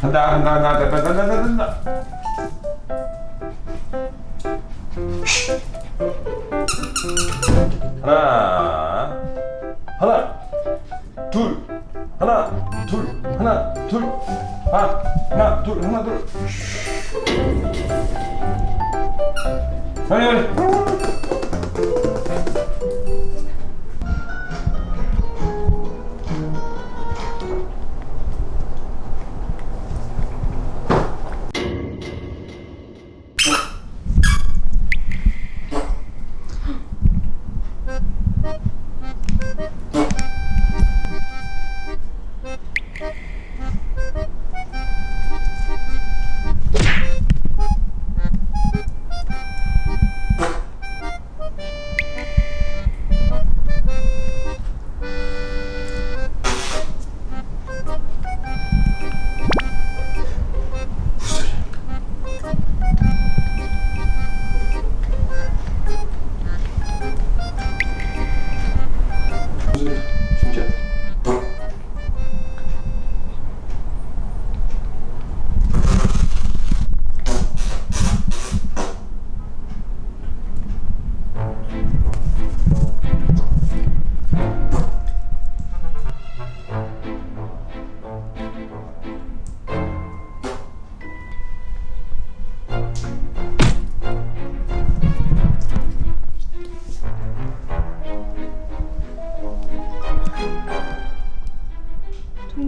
간다 간다 간다 간다 간다 간다 하나 하나 둘 하나 둘 하나 둘 아, 하나 둘 하나 둘. 빨리 빨리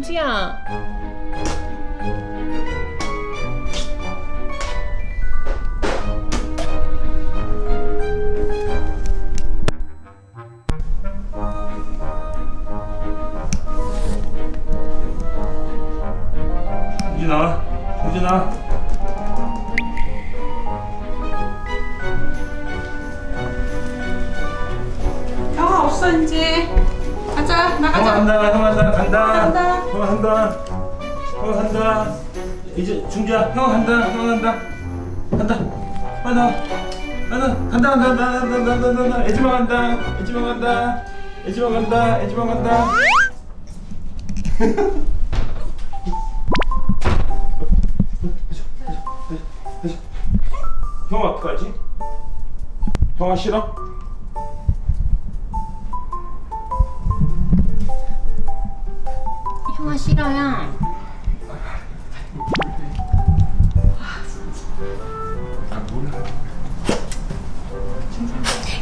동지야. 유진아 유진아 형아 없어 이제 가자 형아 나가자 형아 한다 간다 간다. 형아 한다. 형아 한다. 이제 중지야 형 한다. 형 한다. 한다. 한다. 간다. 간다 간다 간다 간다 간다 간다 애지마 간다. 애지마 간다. 애지마 간다. 애지마 간다. 형 어떡하지? 형아 싫어? 싫어요.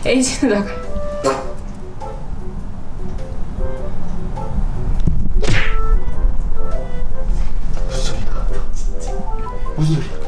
에이지는 나가. 무슨 소리야?